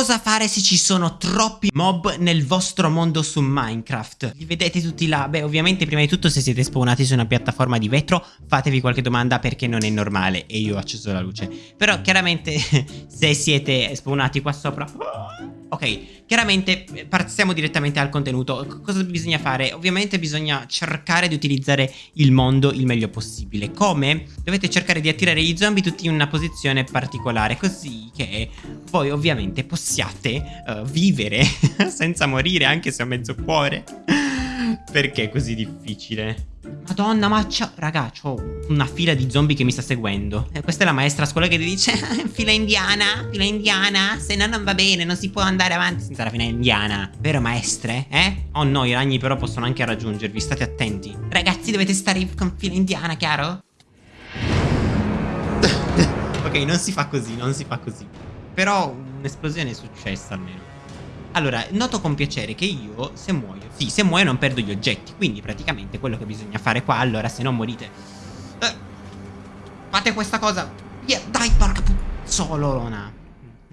Cosa fare se ci sono troppi mob nel vostro mondo su Minecraft? Li vedete tutti là? Beh, ovviamente prima di tutto se siete spawnati su una piattaforma di vetro fatevi qualche domanda perché non è normale e io ho acceso la luce. Però chiaramente se siete spawnati qua sopra... Ok, chiaramente eh, passiamo direttamente al contenuto. Cosa bisogna fare? Ovviamente bisogna cercare di utilizzare il mondo il meglio possibile. Come? Dovete cercare di attirare gli zombie tutti in una posizione particolare, così che voi ovviamente possiate uh, vivere senza morire anche se ho mezzo cuore. Perché è così difficile? Madonna, ma c'ho... Raga, c'ho una fila di zombie che mi sta seguendo. E questa è la maestra a scuola che ti dice Fila indiana, fila indiana Se no non va bene, non si può andare avanti senza la fila indiana Vero maestre, eh? Oh no, i ragni però possono anche raggiungervi, state attenti Ragazzi, dovete stare con fila indiana, chiaro? ok, non si fa così, non si fa così Però un'esplosione è successa almeno allora, noto con piacere che io, se muoio, sì, se muoio non perdo gli oggetti, quindi praticamente quello che bisogna fare qua, allora, se non morite... Eh, fate questa cosa... Yeah, dai, porca puzzolona.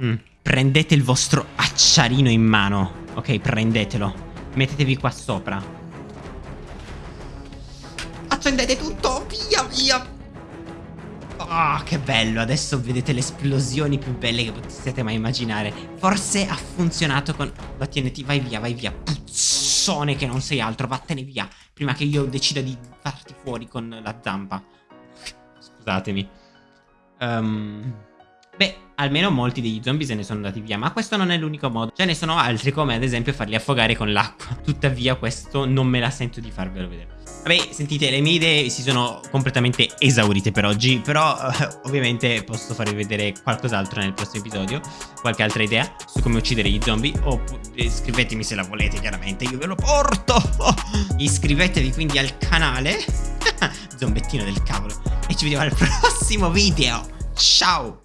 Mm. Prendete il vostro acciarino in mano, ok, prendetelo. Mettetevi qua sopra. Accendete tutto, via, via. Oh, che bello, adesso vedete le esplosioni più belle che possiate mai immaginare. Forse ha funzionato con TNT, vai via, vai via. Puzzone che non sei altro, vattene via. Prima che io decida di farti fuori con la zampa. Scusatemi. Um, Beh, almeno molti degli zombie se ne sono andati via Ma questo non è l'unico modo. Ce ne sono altri come ad esempio farli affogare con l'acqua. Tuttavia questo non me la sento di farvelo vedere. Vabbè, sentite, le mie idee si sono completamente esaurite per oggi, però ovviamente posso farvi vedere qualcos'altro nel prossimo episodio, qualche altra idea su come uccidere gli zombie, oppure scrivetemi se la volete, chiaramente, io ve lo porto! Iscrivetevi quindi al canale, zombettino del cavolo, e ci vediamo al prossimo video, ciao!